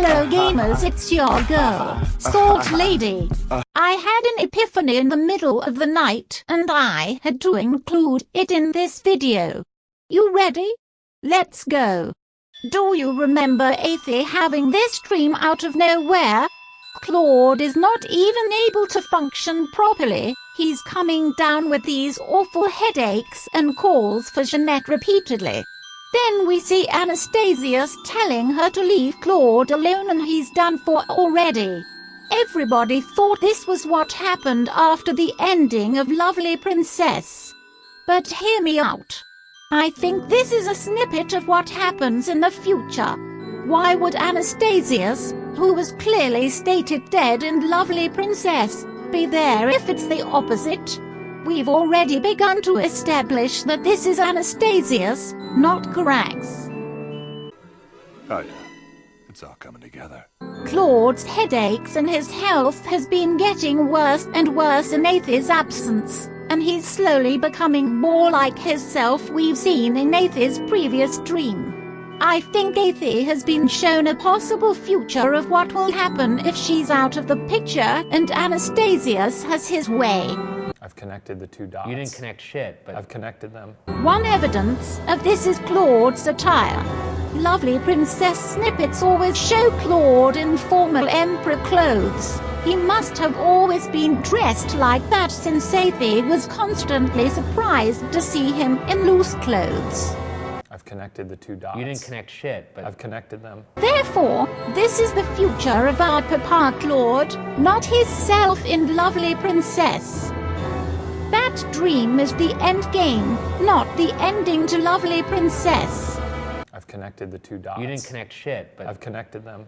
Hello gamers, it's your girl, Salt Lady. I had an epiphany in the middle of the night and I had to include it in this video. You ready? Let's go. Do you remember Athie having this dream out of nowhere? Claude is not even able to function properly. He's coming down with these awful headaches and calls for Jeanette repeatedly. Then we see Anastasius telling her to leave Claude alone and he's done for already. Everybody thought this was what happened after the ending of Lovely Princess. But hear me out. I think this is a snippet of what happens in the future. Why would Anastasius, who was clearly stated dead in Lovely Princess, be there if it's the opposite? We've already begun to establish that this is Anastasius, not Carax. Oh yeah, it's all coming together. Claude's headaches and his health has been getting worse and worse in Athie's absence, and he's slowly becoming more like his self we've seen in Athie's previous dream. I think Athie has been shown a possible future of what will happen if she's out of the picture and Anastasius has his way. I've connected the two dots. You didn't connect shit, but I've connected them. One evidence of this is Claude's attire. Lovely princess snippets always show Claude in formal emperor clothes. He must have always been dressed like that since Athie was constantly surprised to see him in loose clothes. I've connected the two dots. you didn't connect shit, but I've connected them. Therefore, this is the future of our Papa Claude, not his self in Lovely Princess. That dream is the end game, not the ending to Lovely Princess. I've connected the two dots. you didn't connect shit, but I've connected them.